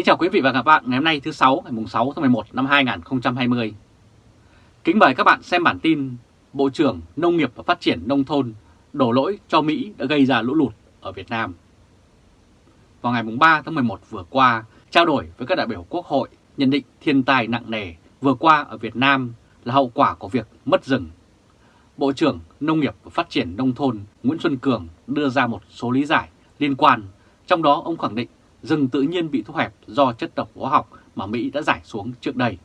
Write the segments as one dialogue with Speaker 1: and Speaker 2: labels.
Speaker 1: Kính chào quý vị và các bạn ngày hôm nay thứ 6 ngày 6 tháng 11 năm 2020. Kính mời các bạn xem bản tin Bộ trưởng Nông nghiệp và Phát triển Nông thôn đổ lỗi cho Mỹ đã gây ra lũ lụt ở Việt Nam. Vào ngày 3 tháng 11 vừa qua, trao đổi với các đại biểu Quốc hội nhận định thiên tai nặng nề vừa qua ở Việt Nam là hậu quả của việc mất rừng. Bộ trưởng Nông nghiệp và Phát triển Nông thôn Nguyễn Xuân Cường đưa ra một số lý giải liên quan, trong đó ông khẳng định rừng tự nhiên bị thu hẹp do chất độc hóa học mà Mỹ đã giải xuống trước đây.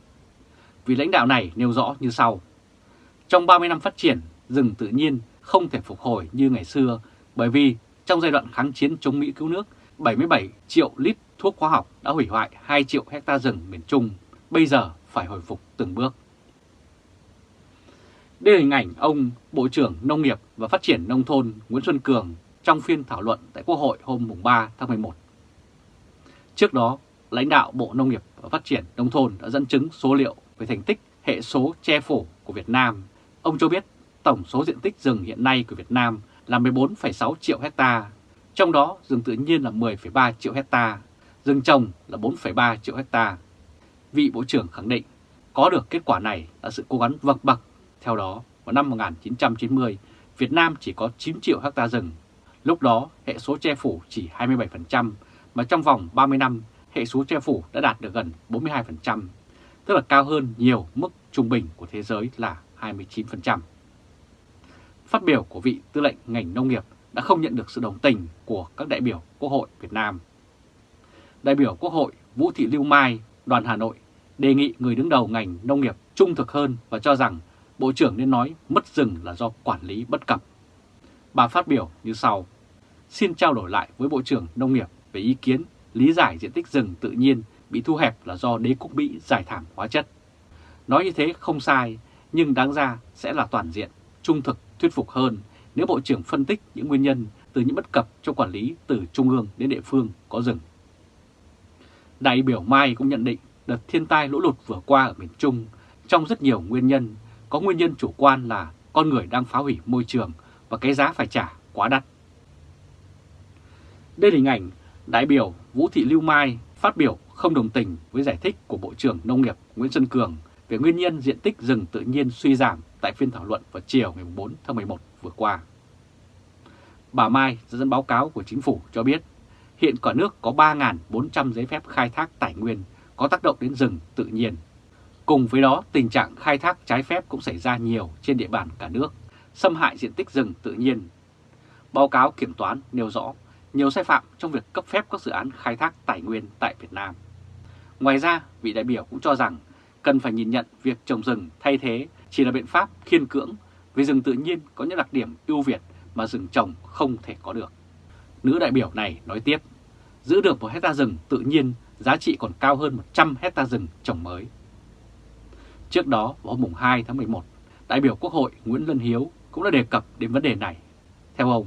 Speaker 1: Vì lãnh đạo này nêu rõ như sau. Trong 30 năm phát triển, rừng tự nhiên không thể phục hồi như ngày xưa bởi vì trong giai đoạn kháng chiến chống Mỹ cứu nước, 77 triệu lít thuốc hóa học đã hủy hoại 2 triệu hecta rừng miền Trung, bây giờ phải hồi phục từng bước. Đây là hình ảnh ông Bộ trưởng Nông nghiệp và Phát triển Nông thôn Nguyễn Xuân Cường trong phiên thảo luận tại Quốc hội hôm 3 tháng 11. Trước đó, lãnh đạo Bộ Nông nghiệp và Phát triển Nông thôn đã dẫn chứng số liệu về thành tích hệ số che phủ của Việt Nam. Ông cho biết tổng số diện tích rừng hiện nay của Việt Nam là 14,6 triệu hecta, trong đó rừng tự nhiên là 10,3 triệu hecta, rừng trồng là 4,3 triệu hecta. Vị Bộ trưởng khẳng định có được kết quả này là sự cố gắng vượt bậc. Theo đó, vào năm 1990, Việt Nam chỉ có 9 triệu hecta rừng. Lúc đó, hệ số che phủ chỉ 27%, mà trong vòng 30 năm, hệ số che phủ đã đạt được gần 42%, tức là cao hơn nhiều mức trung bình của thế giới là 29%. Phát biểu của vị tư lệnh ngành nông nghiệp đã không nhận được sự đồng tình của các đại biểu Quốc hội Việt Nam. Đại biểu Quốc hội Vũ Thị Lưu Mai, đoàn Hà Nội đề nghị người đứng đầu ngành nông nghiệp trung thực hơn và cho rằng Bộ trưởng nên nói mất rừng là do quản lý bất cập. Bà phát biểu như sau. Xin trao đổi lại với Bộ trưởng Nông nghiệp về ý kiến lý giải diện tích rừng tự nhiên bị thu hẹp là do đế quốc Mỹ giải thảm hóa chất. Nói như thế không sai, nhưng đáng ra sẽ là toàn diện, trung thực, thuyết phục hơn nếu Bộ trưởng phân tích những nguyên nhân từ những bất cập trong quản lý từ trung ương đến địa phương có rừng. Đại biểu Mai cũng nhận định đợt thiên tai lũ lụt vừa qua ở miền Trung trong rất nhiều nguyên nhân, có nguyên nhân chủ quan là con người đang phá hủy môi trường và cái giá phải trả quá đắt. Đây là hình ảnh đại biểu Vũ Thị Lưu Mai phát biểu không đồng tình với giải thích của Bộ trưởng Nông nghiệp Nguyễn Xuân Cường về nguyên nhân diện tích rừng tự nhiên suy giảm tại phiên thảo luận vào chiều ngày 4 tháng 11 vừa qua. Bà Mai dẫn báo cáo của chính phủ cho biết hiện cả nước có 3.400 giấy phép khai thác tài nguyên có tác động đến rừng tự nhiên. Cùng với đó, tình trạng khai thác trái phép cũng xảy ra nhiều trên địa bàn cả nước, xâm hại diện tích rừng tự nhiên. Báo cáo kiểm toán nêu rõ nhiều sai phạm trong việc cấp phép các dự án khai thác tài nguyên tại Việt Nam. Ngoài ra, vị đại biểu cũng cho rằng cần phải nhìn nhận việc trồng rừng thay thế chỉ là biện pháp khiên cưỡng vì rừng tự nhiên có những đặc điểm ưu việt mà rừng trồng không thể có được. Nữ đại biểu này nói tiếp, giữ được một hecta rừng tự nhiên giá trị còn cao hơn 100 hecta rừng trồng mới. Trước đó, vào hôm 2 tháng 11, đại biểu Quốc hội Nguyễn Lân Hiếu cũng đã đề cập đến vấn đề này. Theo ông,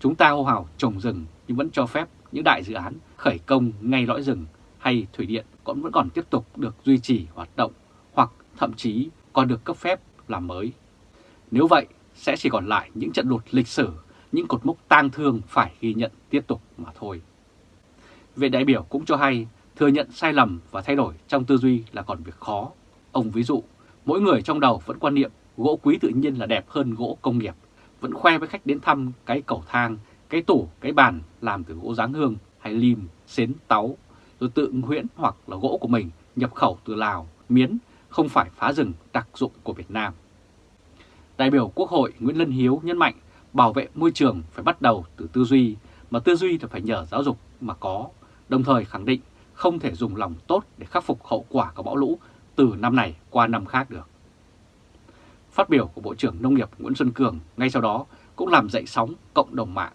Speaker 1: chúng ta hô hào trồng rừng nhưng vẫn cho phép những đại dự án khởi công ngay lõi rừng hay thủy điện cũng vẫn còn tiếp tục được duy trì hoạt động hoặc thậm chí còn được cấp phép làm mới. Nếu vậy, sẽ chỉ còn lại những trận lụt lịch sử, những cột mốc tang thương phải ghi nhận tiếp tục mà thôi. Vị đại biểu cũng cho hay thừa nhận sai lầm và thay đổi trong tư duy là còn việc khó. Ông ví dụ, mỗi người trong đầu vẫn quan niệm gỗ quý tự nhiên là đẹp hơn gỗ công nghiệp, vẫn khoe với khách đến thăm cái cầu thang cái tủ, cái bàn làm từ gỗ dáng hương hay lim, xến, táu, rồi tự nguyễn hoặc là gỗ của mình nhập khẩu từ Lào, Miến, không phải phá rừng đặc dụng của Việt Nam. Đại biểu Quốc hội Nguyễn Lân Hiếu nhấn mạnh bảo vệ môi trường phải bắt đầu từ tư duy, mà tư duy thì phải nhờ giáo dục mà có, đồng thời khẳng định không thể dùng lòng tốt để khắc phục hậu quả của bão lũ từ năm này qua năm khác được. Phát biểu của Bộ trưởng Nông nghiệp Nguyễn Xuân Cường ngay sau đó cũng làm dậy sóng cộng đồng mạng.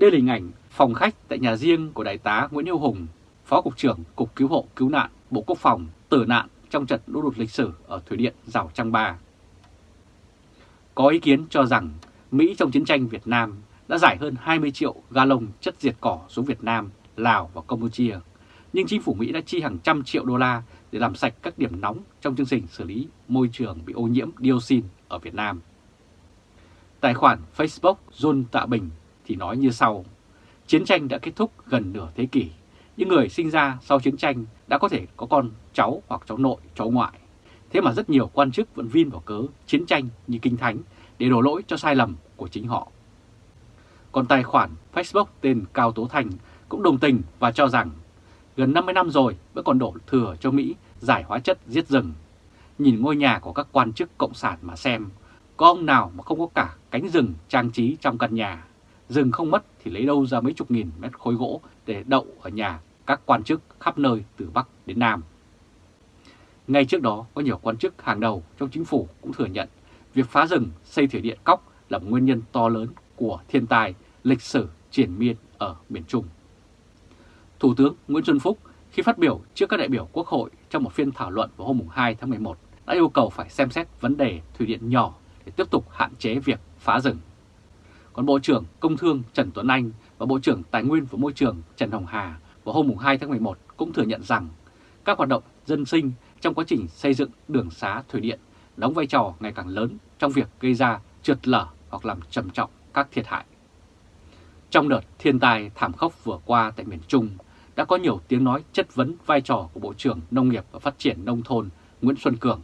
Speaker 1: Đây là hình ảnh phòng khách tại nhà riêng của Đại tá Nguyễn yêu Hùng, Phó Cục trưởng Cục Cứu hộ Cứu nạn Bộ Quốc phòng tử nạn trong trận lũ lụt lịch sử ở Thủy Điện Rào Trăng Ba. Có ý kiến cho rằng Mỹ trong chiến tranh Việt Nam đã giải hơn 20 triệu galon chất diệt cỏ xuống Việt Nam, Lào và Campuchia, nhưng chính phủ Mỹ đã chi hàng trăm triệu đô la để làm sạch các điểm nóng trong chương trình xử lý môi trường bị ô nhiễm dioxin ở Việt Nam. Tài khoản Facebook John Tạ Bình thì nói như sau. Chiến tranh đã kết thúc gần nửa thế kỷ, những người sinh ra sau chiến tranh đã có thể có con cháu hoặc cháu nội, cháu ngoại. Thế mà rất nhiều quan chức vẫn vin vào cớ chiến tranh như kinh thánh để đổ lỗi cho sai lầm của chính họ. Còn tài khoản Facebook tên Cao Tố Thành cũng đồng tình và cho rằng gần 50 năm rồi vẫn còn đổ thừa cho Mỹ giải hóa chất giết rừng. Nhìn ngôi nhà của các quan chức cộng sản mà xem, có ông nào mà không có cả cánh rừng trang trí trong căn nhà. Rừng không mất thì lấy đâu ra mấy chục nghìn mét khối gỗ để đậu ở nhà các quan chức khắp nơi từ Bắc đến Nam. Ngay trước đó, có nhiều quan chức hàng đầu trong chính phủ cũng thừa nhận việc phá rừng, xây thủy điện cóc là một nguyên nhân to lớn của thiên tai, lịch sử triển miên ở miền Trung. Thủ tướng Nguyễn Xuân Phúc khi phát biểu trước các đại biểu Quốc hội trong một phiên thảo luận vào hôm 2 tháng 11 đã yêu cầu phải xem xét vấn đề thủy điện nhỏ để tiếp tục hạn chế việc phá rừng. Còn Bộ trưởng Công Thương Trần Tuấn Anh và Bộ trưởng Tài nguyên và Môi trường Trần Hồng Hà vào hôm 2 tháng 11 cũng thừa nhận rằng các hoạt động dân sinh trong quá trình xây dựng đường xá thủy điện đóng vai trò ngày càng lớn trong việc gây ra trượt lở hoặc làm trầm trọng các thiệt hại. Trong đợt thiên tai thảm khốc vừa qua tại miền Trung, đã có nhiều tiếng nói chất vấn vai trò của Bộ trưởng Nông nghiệp và Phát triển Nông thôn Nguyễn Xuân Cường.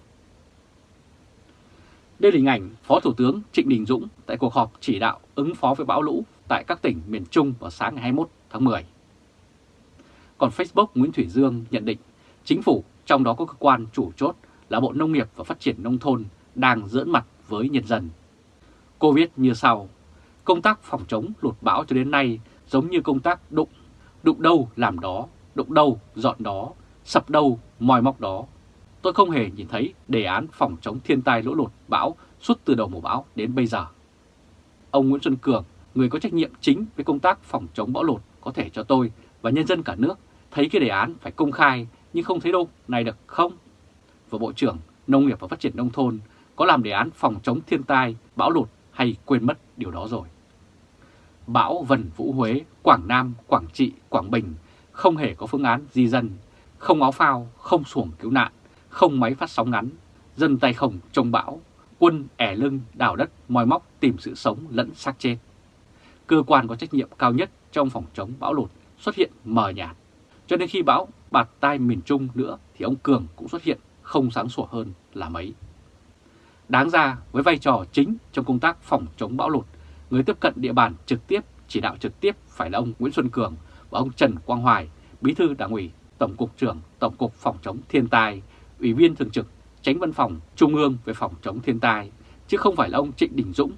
Speaker 1: Đây là hình ảnh Phó Thủ tướng Trịnh Đình Dũng tại cuộc họp chỉ đạo ứng phó với bão lũ tại các tỉnh miền Trung vào sáng ngày 21 tháng 10. Còn Facebook Nguyễn Thủy Dương nhận định chính phủ trong đó có cơ quan chủ chốt là Bộ Nông nghiệp và Phát triển Nông thôn đang giỡn mặt với nhân dân. Cô viết như sau, công tác phòng chống lụt bão cho đến nay giống như công tác đụng, đụng đâu làm đó, đụng đâu dọn đó, sập đâu moi móc đó. Tôi không hề nhìn thấy đề án phòng chống thiên tai lũ lụt bão suốt từ đầu mùa bão đến bây giờ. Ông Nguyễn Xuân Cường, người có trách nhiệm chính với công tác phòng chống bão lụt có thể cho tôi và nhân dân cả nước thấy cái đề án phải công khai nhưng không thấy đâu này được không? Và Bộ trưởng Nông nghiệp và Phát triển Nông thôn có làm đề án phòng chống thiên tai, bão lụt hay quên mất điều đó rồi. Bão vần Vũ Huế, Quảng Nam, Quảng Trị, Quảng Bình không hề có phương án di dân, không áo phao, không xuồng cứu nạn, không máy phát sóng ngắn, dân tay không trông bão, quân ẻ lưng đào đất moi móc tìm sự sống lẫn xác chết. Cơ quan có trách nhiệm cao nhất trong phòng chống bão lụt xuất hiện mờ nhạt. Cho nên khi bão bạt tai miền Trung nữa thì ông Cường cũng xuất hiện không sáng sủa hơn là mấy. Đáng ra với vai trò chính trong công tác phòng chống bão lụt, người tiếp cận địa bàn trực tiếp, chỉ đạo trực tiếp phải là ông Nguyễn Xuân Cường và ông Trần Quang Hoài, Bí thư Đảng ủy, Tổng cục trưởng Tổng cục Phòng chống thiên tai, Ủy viên thường trực, Tránh văn phòng Trung ương về phòng chống thiên tai, chứ không phải là ông Trịnh Đình Dũng.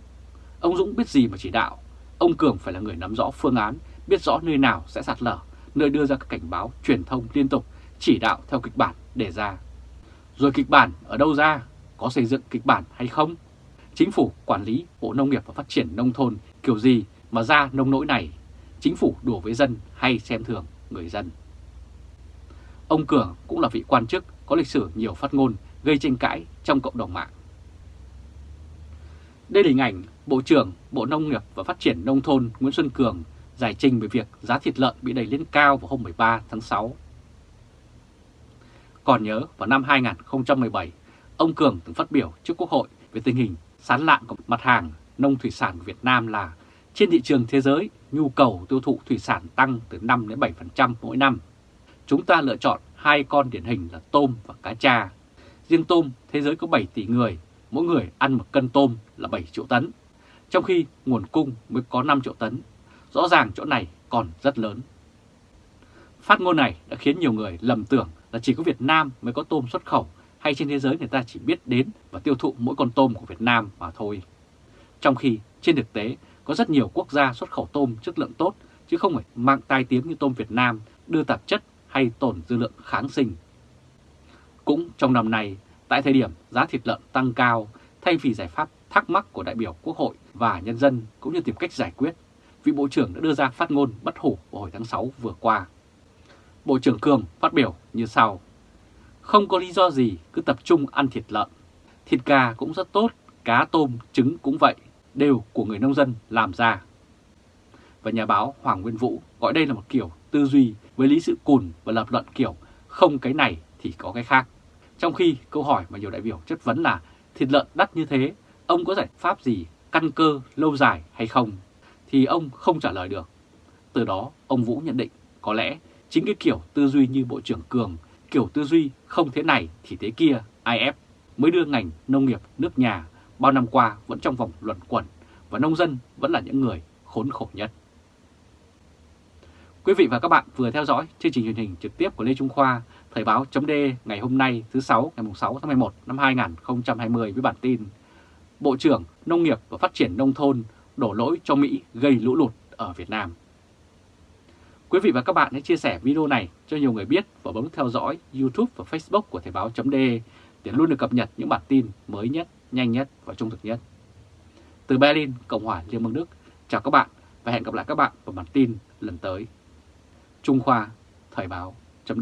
Speaker 1: Ông Dũng biết gì mà chỉ đạo, ông Cường phải là người nắm rõ phương án, biết rõ nơi nào sẽ sạt lở, nơi đưa ra các cảnh báo truyền thông liên tục, chỉ đạo theo kịch bản đề ra. Rồi kịch bản ở đâu ra? Có xây dựng kịch bản hay không? Chính phủ quản lý Bộ Nông nghiệp và Phát triển Nông thôn kiểu gì mà ra nông nỗi này? Chính phủ đùa với dân hay xem thường người dân? Ông Cường cũng là vị quan chức có lịch sử nhiều phát ngôn gây tranh cãi trong cộng đồng mạng. Đây là hình ảnh Bộ trưởng Bộ Nông nghiệp và Phát triển Nông thôn Nguyễn Xuân Cường giải trình về việc giá thịt lợn bị đẩy lên cao vào hôm 13 tháng 6. Còn nhớ vào năm 2017, ông Cường từng phát biểu trước Quốc hội về tình hình sán lạng của mặt hàng nông thủy sản của Việt Nam là trên thị trường thế giới, nhu cầu tiêu thụ thủy sản tăng từ 5 đến 7% mỗi năm. Chúng ta lựa chọn hai con điển hình là tôm và cá cha. Riêng tôm, thế giới có 7 tỷ người, mỗi người ăn một cân tôm là 7 triệu tấn, trong khi nguồn cung mới có 5 triệu tấn. Rõ ràng chỗ này còn rất lớn. Phát ngôn này đã khiến nhiều người lầm tưởng là chỉ có Việt Nam mới có tôm xuất khẩu hay trên thế giới người ta chỉ biết đến và tiêu thụ mỗi con tôm của Việt Nam mà thôi. Trong khi trên thực tế có rất nhiều quốc gia xuất khẩu tôm chất lượng tốt chứ không phải mang tai tiếng như tôm Việt Nam đưa tạp chất hay tổn dư lượng kháng sinh. Cũng trong năm nay, tại thời điểm giá thịt lợn tăng cao, thay vì giải pháp thắc mắc của đại biểu Quốc hội và nhân dân cũng như tìm cách giải quyết, vị Bộ trưởng đã đưa ra phát ngôn bất hủ vào hồi tháng 6 vừa qua. Bộ trưởng Cường phát biểu như sau. Không có lý do gì cứ tập trung ăn thịt lợn. Thịt gà cũng rất tốt, cá tôm, trứng cũng vậy, đều của người nông dân làm ra. Và nhà báo Hoàng Nguyên Vũ gọi đây là một kiểu tư duy với lý sự cùn và lập luận kiểu không cái này thì có cái khác. Trong khi câu hỏi mà nhiều đại biểu chất vấn là thịt lợn đắt như thế, ông có giải pháp gì căn cơ lâu dài hay không? Thì ông không trả lời được. Từ đó ông Vũ nhận định có lẽ Chính cái kiểu tư duy như Bộ trưởng Cường, kiểu tư duy không thế này thì thế kia, IF mới đưa ngành nông nghiệp nước nhà bao năm qua vẫn trong vòng luẩn quẩn và nông dân vẫn là những người khốn khổ nhất. Quý vị và các bạn vừa theo dõi chương trình truyền hình trực tiếp của Lê Trung Khoa, Thời báo chấm ngày hôm nay thứ sáu ngày 6 tháng 11 năm 2020 với bản tin Bộ trưởng Nông nghiệp và Phát triển Nông thôn đổ lỗi cho Mỹ gây lũ lụt ở Việt Nam. Quý vị và các bạn hãy chia sẻ video này cho nhiều người biết và bấm theo dõi YouTube và Facebook của Thời báo chấm để luôn được cập nhật những bản tin mới nhất, nhanh nhất và trung thực nhất. Từ Berlin, Cộng hòa Liên bang Đức, chào các bạn và hẹn gặp lại các bạn vào bản tin lần tới. Trung Khoa, Thời báo chấm